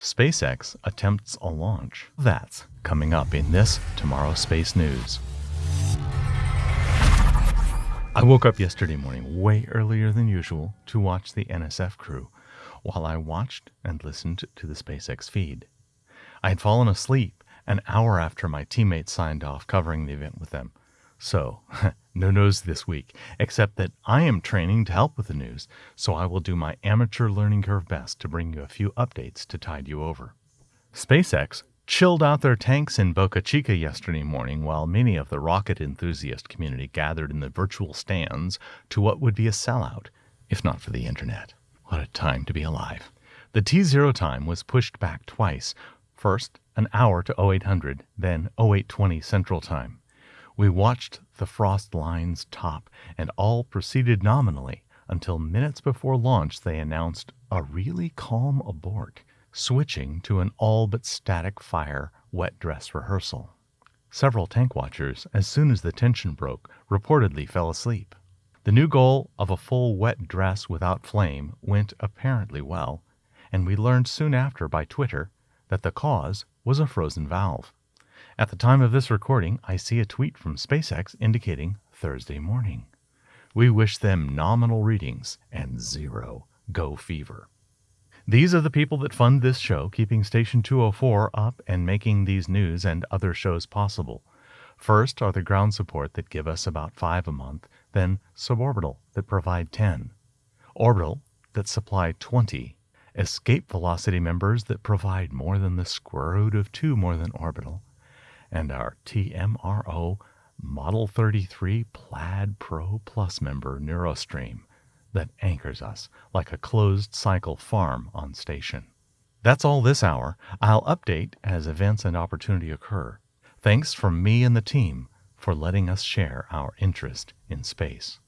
SpaceX attempts a launch. That's coming up in this Tomorrow Space News. I woke up yesterday morning way earlier than usual to watch the NSF crew while I watched and listened to the SpaceX feed. I had fallen asleep an hour after my teammates signed off covering the event with them. So, no news this week, except that I am training to help with the news, so I will do my amateur learning curve best to bring you a few updates to tide you over. SpaceX chilled out their tanks in Boca Chica yesterday morning while many of the rocket enthusiast community gathered in the virtual stands to what would be a sellout, if not for the internet. What a time to be alive. The T0 time was pushed back twice, first an hour to 0800, then 0820 Central Time. We watched the frost lines top, and all proceeded nominally until minutes before launch they announced a really calm abort, switching to an all but static fire wet dress rehearsal. Several tank watchers, as soon as the tension broke, reportedly fell asleep. The new goal of a full wet dress without flame went apparently well, and we learned soon after by Twitter that the cause was a frozen valve. At the time of this recording, I see a tweet from SpaceX indicating Thursday morning. We wish them nominal readings and zero go fever. These are the people that fund this show, keeping Station 204 up and making these news and other shows possible. First are the ground support that give us about five a month, then Suborbital that provide 10, Orbital that supply 20, Escape Velocity members that provide more than the square root of two more than Orbital, and our TMRO Model 33 Plaid Pro Plus member Neurostream that anchors us like a closed cycle farm on station. That's all this hour. I'll update as events and opportunity occur. Thanks from me and the team for letting us share our interest in space.